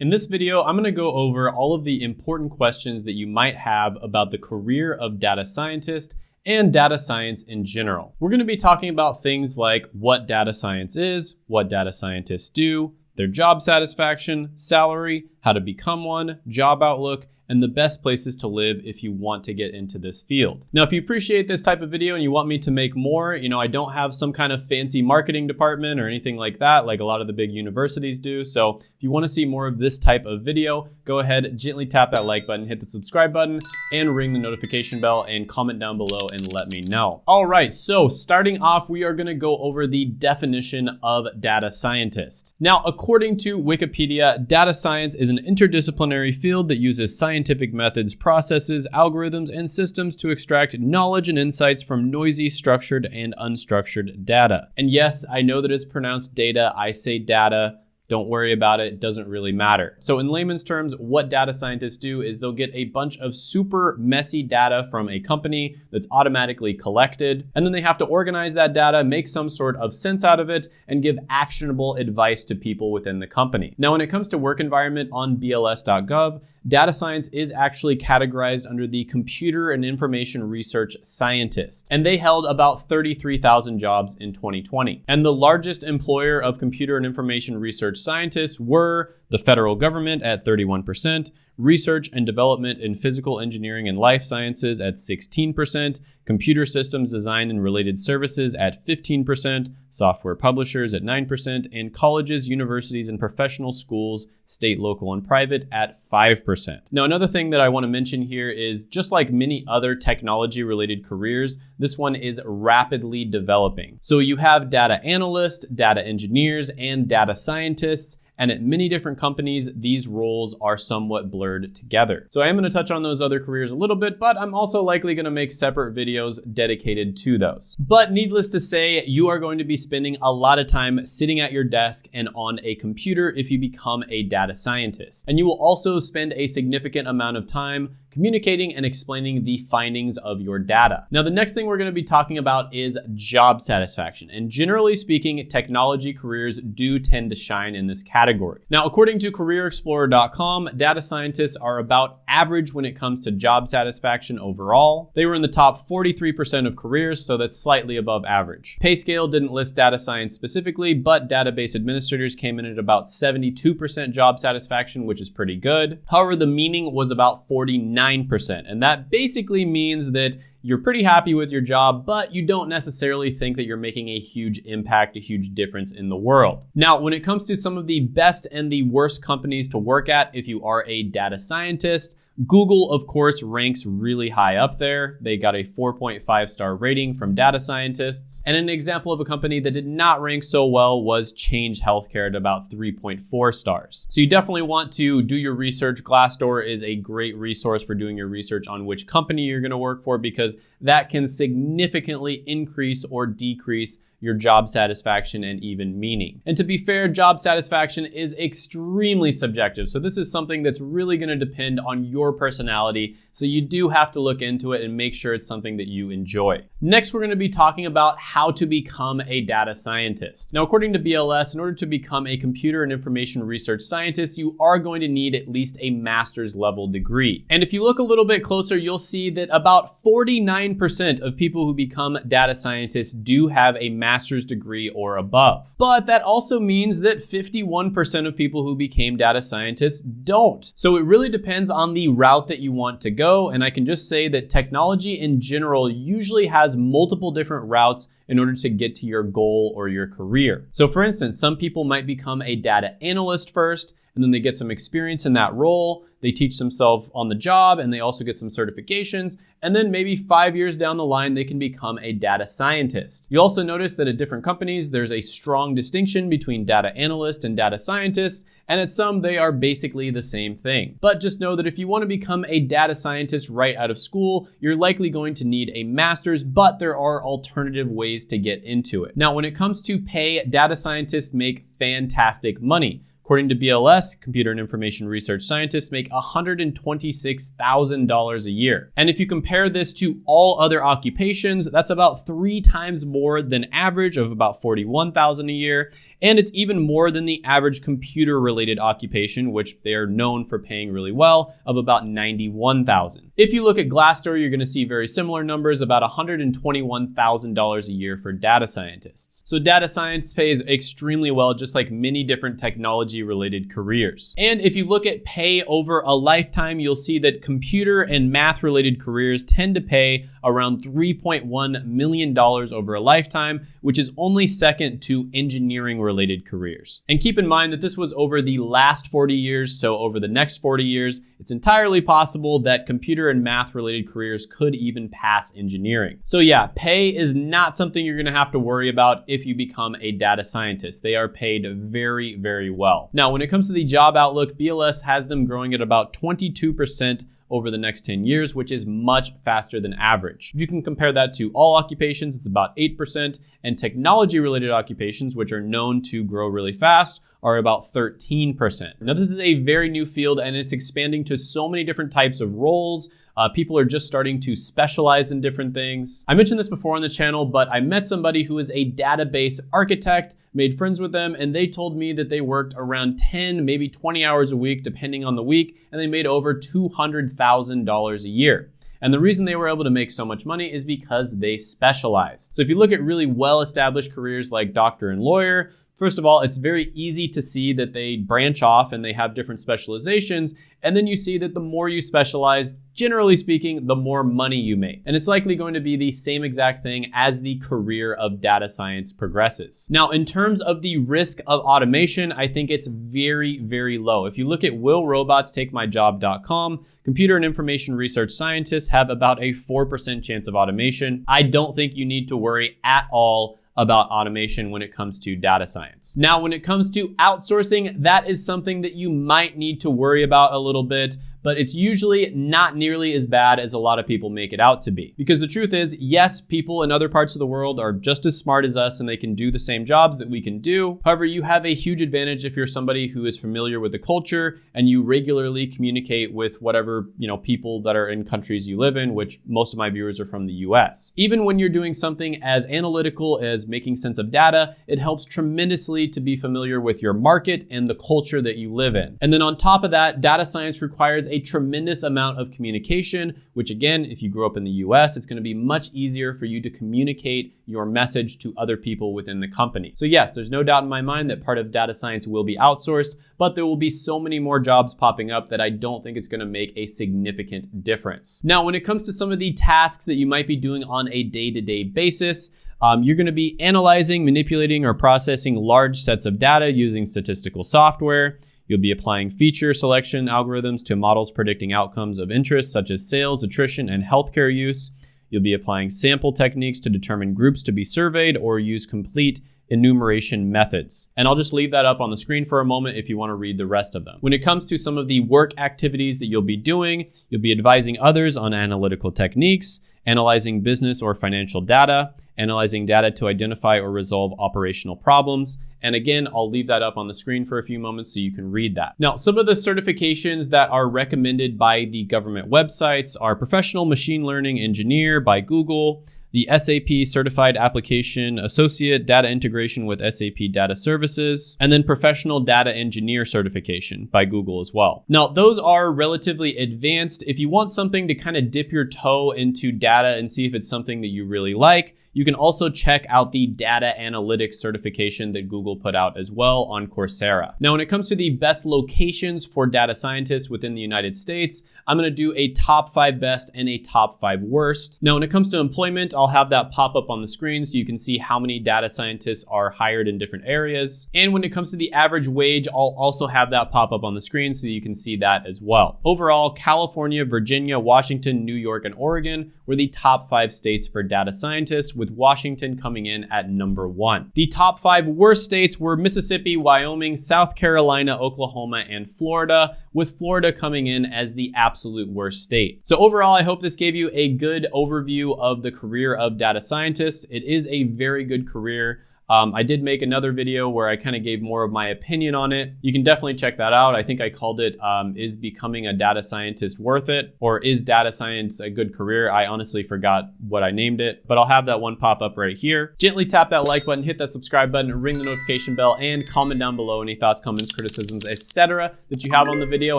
In this video, I'm gonna go over all of the important questions that you might have about the career of data scientist and data science in general. We're gonna be talking about things like what data science is, what data scientists do, their job satisfaction, salary, how to become one, job outlook, and the best places to live if you want to get into this field. Now, if you appreciate this type of video and you want me to make more, you know, I don't have some kind of fancy marketing department or anything like that, like a lot of the big universities do. So if you wanna see more of this type of video, go ahead, gently tap that like button, hit the subscribe button, and ring the notification bell and comment down below and let me know. All right, so starting off, we are gonna go over the definition of data scientist. Now, according to Wikipedia, data science is an interdisciplinary field that uses science scientific methods, processes, algorithms, and systems to extract knowledge and insights from noisy, structured, and unstructured data. And yes, I know that it's pronounced data. I say data. Don't worry about it, it doesn't really matter. So in layman's terms, what data scientists do is they'll get a bunch of super messy data from a company that's automatically collected, and then they have to organize that data, make some sort of sense out of it, and give actionable advice to people within the company. Now, when it comes to work environment on BLS.gov, data science is actually categorized under the computer and information research scientist, and they held about 33,000 jobs in 2020. And the largest employer of computer and information research scientists were the federal government at 31%, research and development in physical engineering and life sciences at 16%, computer systems design and related services at 15%, software publishers at 9%, and colleges, universities, and professional schools, state, local, and private at 5%. Now, another thing that I want to mention here is just like many other technology related careers, this one is rapidly developing. So you have data analysts, data engineers, and data scientists, and at many different companies, these roles are somewhat blurred together. So I am gonna touch on those other careers a little bit, but I'm also likely gonna make separate videos dedicated to those. But needless to say, you are going to be spending a lot of time sitting at your desk and on a computer if you become a data scientist. And you will also spend a significant amount of time communicating and explaining the findings of your data. Now, the next thing we're gonna be talking about is job satisfaction. And generally speaking, technology careers do tend to shine in this category. Now, according to careerexplorer.com, data scientists are about average when it comes to job satisfaction overall. They were in the top 43% of careers, so that's slightly above average. PayScale didn't list data science specifically, but database administrators came in at about 72% job satisfaction, which is pretty good. However, the meaning was about 49 9%. And that basically means that you're pretty happy with your job, but you don't necessarily think that you're making a huge impact, a huge difference in the world. Now, when it comes to some of the best and the worst companies to work at, if you are a data scientist, Google, of course, ranks really high up there. They got a 4.5 star rating from data scientists. And an example of a company that did not rank so well was Change Healthcare at about 3.4 stars. So you definitely want to do your research. Glassdoor is a great resource for doing your research on which company you're gonna work for because that can significantly increase or decrease your job satisfaction and even meaning. And to be fair, job satisfaction is extremely subjective. So this is something that's really gonna depend on your personality. So you do have to look into it and make sure it's something that you enjoy. Next, we're gonna be talking about how to become a data scientist. Now, according to BLS, in order to become a computer and information research scientist, you are going to need at least a master's level degree. And if you look a little bit closer, you'll see that about 49% of people who become data scientists do have a master's master's degree or above. But that also means that 51% of people who became data scientists don't. So it really depends on the route that you want to go. And I can just say that technology in general usually has multiple different routes in order to get to your goal or your career. So for instance, some people might become a data analyst first, and then they get some experience in that role. They teach themselves on the job and they also get some certifications. And then maybe five years down the line, they can become a data scientist. You also notice that at different companies, there's a strong distinction between data analyst and data scientists. And at some, they are basically the same thing. But just know that if you want to become a data scientist right out of school, you're likely going to need a master's, but there are alternative ways to get into it. Now, when it comes to pay, data scientists make fantastic money. According to BLS, computer and information research scientists make $126,000 a year. And if you compare this to all other occupations, that's about three times more than average of about 41,000 a year. And it's even more than the average computer related occupation, which they are known for paying really well, of about 91,000. If you look at Glassdoor, you're gonna see very similar numbers, about $121,000 a year for data scientists. So data science pays extremely well, just like many different technology related careers. And if you look at pay over a lifetime, you'll see that computer and math related careers tend to pay around $3.1 million over a lifetime, which is only second to engineering related careers. And keep in mind that this was over the last 40 years, so over the next 40 years, it's entirely possible that computer and math related careers could even pass engineering. So yeah, pay is not something you're gonna have to worry about if you become a data scientist. They are paid very, very well. Now, when it comes to the job outlook, BLS has them growing at about 22% over the next 10 years, which is much faster than average. If you can compare that to all occupations, it's about 8%, and technology related occupations, which are known to grow really fast, are about 13%. Now, this is a very new field and it's expanding to so many different types of roles. Uh, people are just starting to specialize in different things. I mentioned this before on the channel, but I met somebody who is a database architect, made friends with them, and they told me that they worked around 10, maybe 20 hours a week, depending on the week, and they made over $200,000 a year. And the reason they were able to make so much money is because they specialized. So if you look at really well-established careers like doctor and lawyer, First of all, it's very easy to see that they branch off and they have different specializations. And then you see that the more you specialize, generally speaking, the more money you make. And it's likely going to be the same exact thing as the career of data science progresses. Now, in terms of the risk of automation, I think it's very, very low. If you look at willrobotstakemyjob.com, computer and information research scientists have about a 4% chance of automation. I don't think you need to worry at all about automation when it comes to data science. Now, when it comes to outsourcing, that is something that you might need to worry about a little bit but it's usually not nearly as bad as a lot of people make it out to be. Because the truth is, yes, people in other parts of the world are just as smart as us and they can do the same jobs that we can do. However, you have a huge advantage if you're somebody who is familiar with the culture and you regularly communicate with whatever, you know, people that are in countries you live in, which most of my viewers are from the US. Even when you're doing something as analytical as making sense of data, it helps tremendously to be familiar with your market and the culture that you live in. And then on top of that, data science requires a tremendous amount of communication, which again, if you grew up in the US, it's gonna be much easier for you to communicate your message to other people within the company. So yes, there's no doubt in my mind that part of data science will be outsourced, but there will be so many more jobs popping up that I don't think it's gonna make a significant difference. Now, when it comes to some of the tasks that you might be doing on a day-to-day -day basis, um, you're gonna be analyzing, manipulating, or processing large sets of data using statistical software. You'll be applying feature selection algorithms to models predicting outcomes of interest such as sales, attrition, and healthcare use. You'll be applying sample techniques to determine groups to be surveyed or use complete enumeration methods. And I'll just leave that up on the screen for a moment if you want to read the rest of them. When it comes to some of the work activities that you'll be doing, you'll be advising others on analytical techniques, analyzing business or financial data, analyzing data to identify or resolve operational problems. And again, I'll leave that up on the screen for a few moments so you can read that. Now, some of the certifications that are recommended by the government websites are Professional Machine Learning Engineer by Google, the SAP Certified Application Associate Data Integration with SAP Data Services, and then Professional Data Engineer Certification by Google as well. Now, those are relatively advanced. If you want something to kind of dip your toe into data and see if it's something that you really like, you can also check out the data analytics certification that Google put out as well on Coursera. Now, when it comes to the best locations for data scientists within the United States, I'm gonna do a top five best and a top five worst. Now, when it comes to employment, I'll have that pop up on the screen so you can see how many data scientists are hired in different areas. And when it comes to the average wage, I'll also have that pop up on the screen so you can see that as well. Overall, California, Virginia, Washington, New York, and Oregon were the top five states for data scientists with Washington coming in at number one. The top five worst states were Mississippi, Wyoming, South Carolina, Oklahoma, and Florida, with Florida coming in as the absolute worst state. So overall, I hope this gave you a good overview of the career of data scientists. It is a very good career. Um, I did make another video where I kind of gave more of my opinion on it. You can definitely check that out. I think I called it um, Is Becoming a Data Scientist Worth It? or Is Data Science a Good Career? I honestly forgot what I named it, but I'll have that one pop up right here. Gently tap that like button, hit that subscribe button, ring the notification bell, and comment down below any thoughts, comments, criticisms, etc. that you have on the video,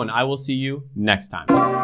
and I will see you next time.